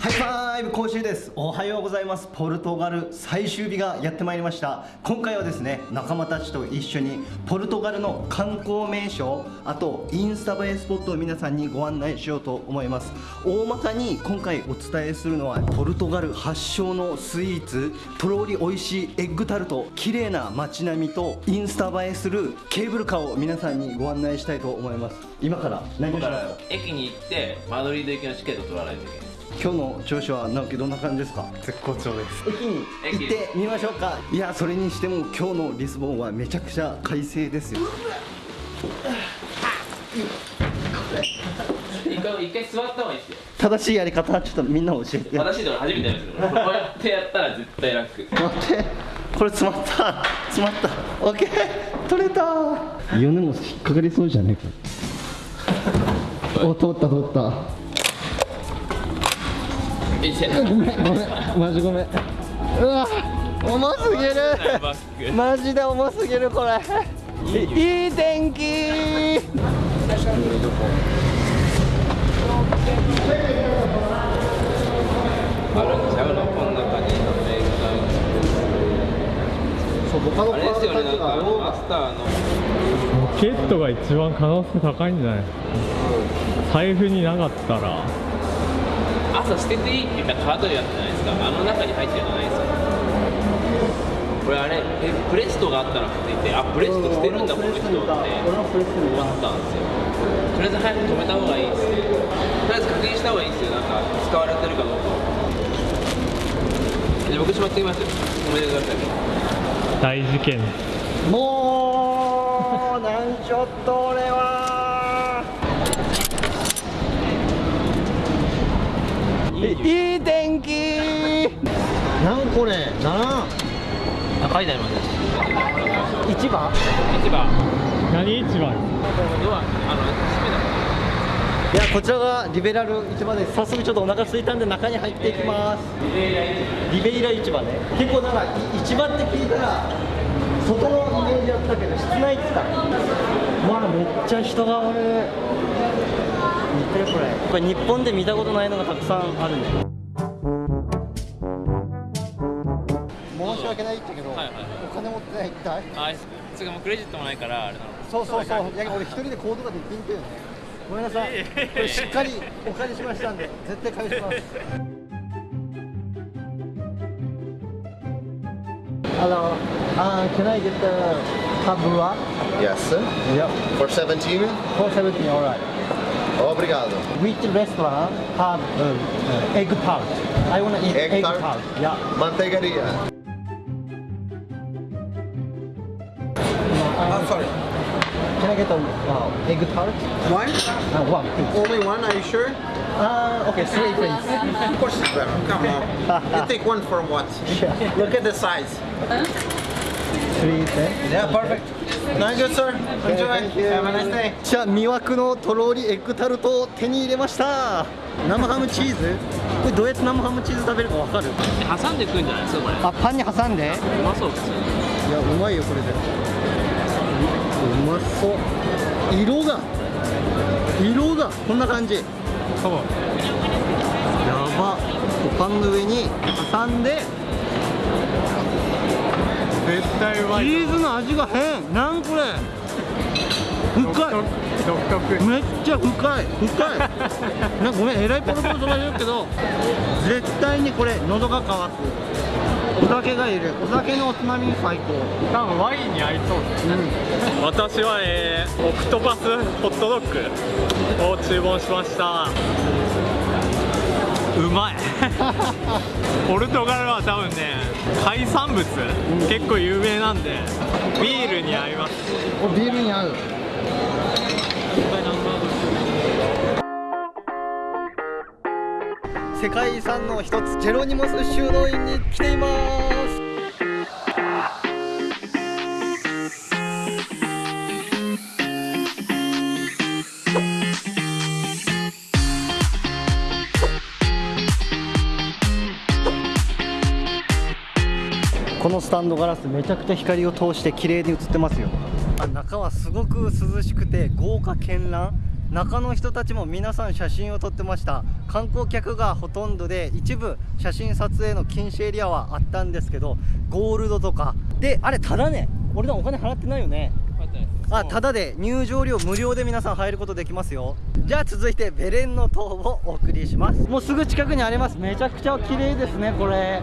ハイファイブ講習です。おはようございます。ポルトガル最終日がやってまいりました。今回はですね仲間たちと一緒にポルトガルの観光名所あとインスタ映えスポットを皆さんにご案内しようと思います。大まかに今回お伝えするのはポルトガル発祥のスイーツとろり美味しいエッグタルト綺麗な街並みとインスタ映えするケーブルカーを皆さんにご案内したいと思います。今から何をしますか？駅に行ってマドリード行きのチケット取らないといけない。今日の調子は直樹どんな感じですか？絶好調です。駅に行ってみましょうか。いやそれにしても今日のリスボンはめちゃくちゃ快晴ですよ。一回一回座った方がいいですよ。正しいやり方ちょっとみんな教えて。私でも初めてやるんですけどこうやってやったら絶対楽。待って。これ詰まった。詰まった。オッケー。取れた。米も引っかかりそうじゃねえか。お通った通ったい。せごめんごめんマジごめん。うわ重すぎる。マジで重すぎるこれ。いい天気。あるんちゃうのこの中にのあれですよねなんーマスターの。ロケットが一番可能性高いんじゃない？財布になかったら朝捨てていいって言ったカードやったじゃないですか？あの中に入ってるじゃないですかこれあれえプレストがあったらって言ってあプレスト捨てるんだこの人って。思ったんですよ。とりあえず早く止めた方がいいですね。とりあえず確認した方がいいですよ。なんか使われてるかどうかじゃあ僕しまってきますよ。止めてください大事件。もうなんちょっと俺はいい天気。なんこれなあ書いてあります一番。市場何市場ドアあの閉めたいやこちらがリベラル市場です。早速ちょっとお腹空いたんで中に入っていきます。リベイラ市場ね。結構なんかい市場って聞いたら外のイメージだったけど室内って言ったまあめっちゃ人がおる見てこれ。これ日本で見たことないのがたくさんあるね申し訳ないってけど、はいはい。お金持ってない一体あつうかもうクレジットもないからあれなの。そうそうそう。いや俺一人で行動ができんっていうね。ごめんなさい。これしっかりお借りしましたんで絶対返します Hello, uh, can I get the tabua? Yes. Yep. For 17? 470, alright. Obrigado. Which restaurant have uh, uh, egg tart? I wanna eat Egg egg, tart? tart. Yeah. Manteigaria. I'm sorry. Can I get a uh, egg tart? One? Uh, one, please. Only one, are you sure? Uh, okay, three, please. Of course it's better. Come on. you take one from what? Yeah. Look at the size. Three, then. Yeah, perfect. Not good, sir. Enjoy. thank you. Have a nice day. じゃあ魅惑のとろりエッグタルトを手に入れました生ハムチーズこれどうやって生ハムチーズ食べるかわかる挟んでくんじゃないですかこれあパンに挟んでうまそうですよねいやうまいよこれでうまそう色が色がこんな感じやば。パンの上に挟んで。絶対うまチいーズの味が変。なんこれ。深い。めっちゃ深い。深い。なんかごめんえらいポロポロ飛ばしてるけど絶対にこれ喉が渇くお酒がいる。お酒のおつまみに最高。多分ワインに合いそうですね、私は、えー、オクトパスホットドッグを注文しました。うまい。ポルトガルは多分ね海産物、結構有名なんでビールに合います。おビールに合う世界遺産の一つジェロニモス修道院に来ています。このスタンドガラスめちゃくちゃ光を通して綺麗に映ってますよ。あ中はすごく涼しくて豪華絢爛。中の人たちも皆さん写真を撮ってました。観光客がほとんどで一部写真撮影の禁止エリアはあったんですけどゴールドとか。であれただね。俺らお金払ってないよね。あただで。入場料無料で皆さん入ることできますよ。じゃあ続いてベレンの塔をお送りします。もうすぐ近くにあります。めちゃくちゃ綺麗ですねこれ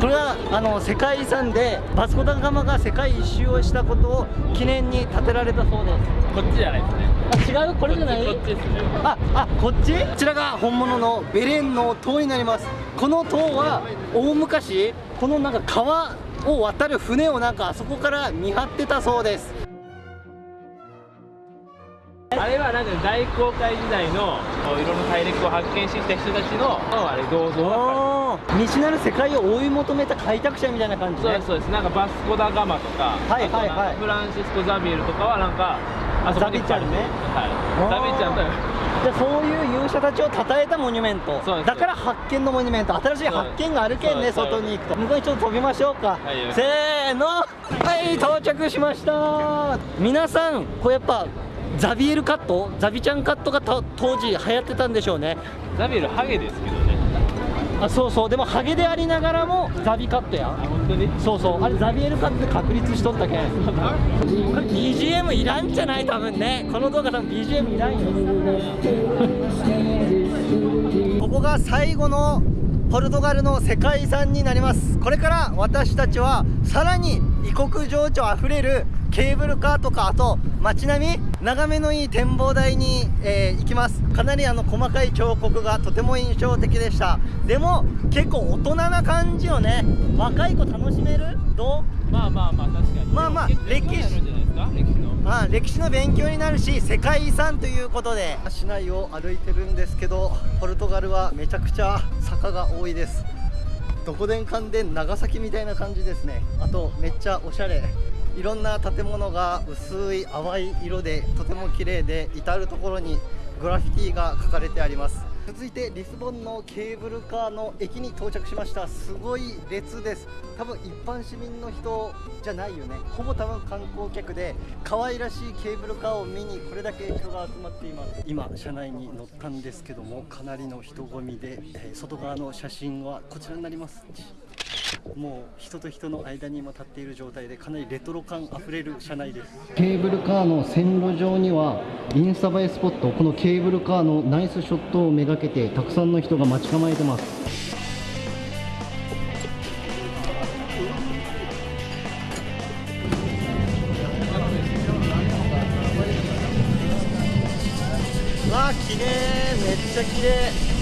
これはあの世界遺産でバスコ・ダガマが世界一周をしたことを記念に建てられたそうです。こっちじゃないですね。あ違う？これじゃない？こっちですねああこっち？こちらが本物のベレンの塔になります。この塔は大昔このなんか川を渡る船をなんかあそこから見張ってたそうです。あれはなんか大航海時代の色の大陸を発見してきた人たちのあれ銅像だかおー未知なる世界を追い求めた開拓者みたいな感じねらそうですそうです。なんかバスコ・ダ・ガマとか、はいはいはい。フランシスコ・ザビエルとかはなんかあそこにザビちゃんね。はい。ザビちゃんとじゃあそういう勇者たちを称えたモニュメント。そうです。だから発見のモニュメント。新しい発見があるけんね外に行くと。向こうにちょっと飛びましょうか、はい。せーの。はい到着しました。皆さんこれやっぱザビエルカット？ザビちゃんカットがと当時流行ってたんでしょうね。ザビエルハゲですけどねあそうそう。でもハゲでありながらもザビカットやあ本当にそうそう。あれザビエルカットで確立しとったけ？んこれ BGM いらんじゃない？多分ね。この動画多分 BGM いらんよ。ここが最後のポルトガルの世界遺産になります。これから私たちはさらに異国情緒あふれるケーブルカーとかあと街並み眺めのいい展望台に、えー行きます。かなりあの細かい彫刻がとても印象的でした。でも結構大人な感じよね若い子楽しめる？どう？まあまあまあ確かに。まあまあ歴史。まあ歴史の勉強になるし世界遺産ということで。市内を歩いてるんですけどポルトガルはめちゃくちゃ坂が多いです。どこでんかんでん長崎みたいな感じですね。あとめっちゃおしゃれいろんな建物が薄い淡い色でとても綺麗で至る所にグラフィティが書かれてあります。続いてリスボンのケーブルカーの駅に到着しました。すごい列です。多分一般市民の人じゃないよね。ほぼ多分観光客で可愛らしいケーブルカーを見にこれだけ人が集まっています。今車内に乗ったんですけどもかなりの人混みで、えー外側の写真はこちらになります。もう人と人の間に今立っている状態でかなりレトロ感あふれる車内です。ケーブルカーの線路上にはインスタ映えスポットこのケーブルカーのナイスショットをめがけてたくさんの人が待ち構えてます。わあ綺麗めっちゃ綺麗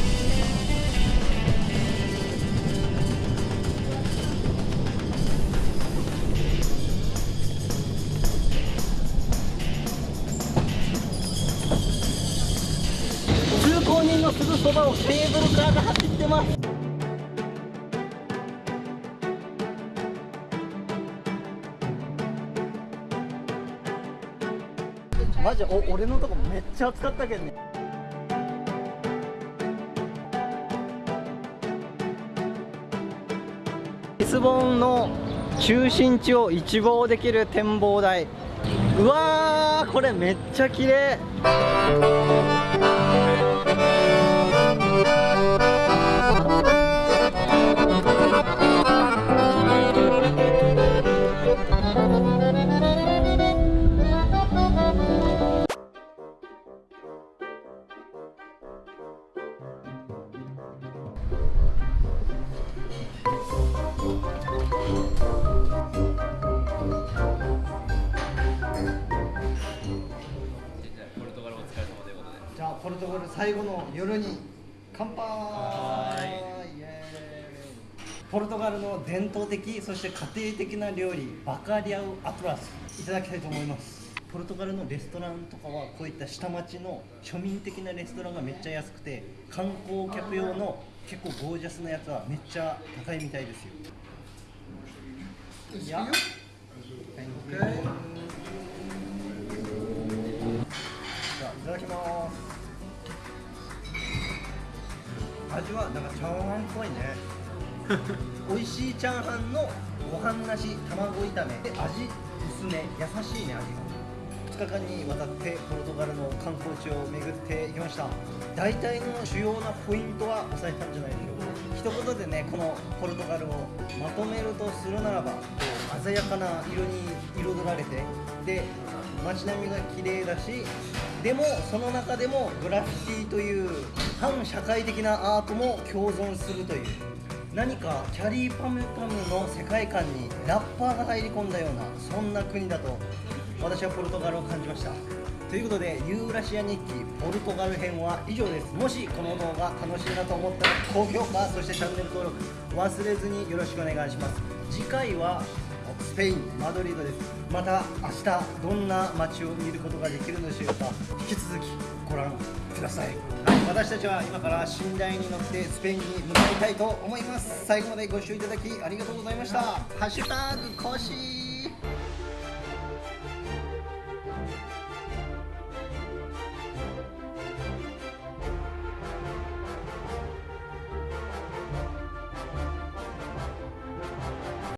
ケーブルカーが走ってます。マジお俺のとこめっちゃ暑かったけどね。リスボンの中心地を一望できる展望台。うわーこれめっちゃ綺麗。じゃあポルトガル最後の夜に乾杯。ポルトガルの伝統的そして家庭的な料理バカリャウアトラスいただきたいと思います。ポルトガルのレストランとかはこういった下町の庶民的なレストランがめっちゃ安くて観光客用の結構ゴージャスなやつはめっちゃ高いみたいですよ。いや。Thank you じゃあいただきます。味はなんかチャーハンっぽいね。美味しいチャーハンのご飯なし卵炒め。で味薄め。優しいね味が2日間にわたってポルトガルの観光地を巡っていきました。大体の主要なポイントは押さえたんじゃないでしょうか。一言でねこのポルトガルをまとめるとするならば鮮やかな色に彩られてで街並みが綺麗だしでもその中でもグラフィティという反社会的なアートも共存するという何かキャリーパムパムの世界観にラッパーが入り込んだようなそんな国だと私はポルトガルを感じました。ということでユーラシア日記ポルトガル編は以上です。もしこの動画楽しいなと思ったら高評価そしてチャンネル登録忘れずによろしくお願いします。次回はスペインマドリードです。また明日どんな街を見ることができるのでしょうか。引き続きご覧ください、私たちは今から寝台に乗ってスペインに向かいたいと思います。最後までご視聴いただきありがとうございました。ハッシュタグ更新。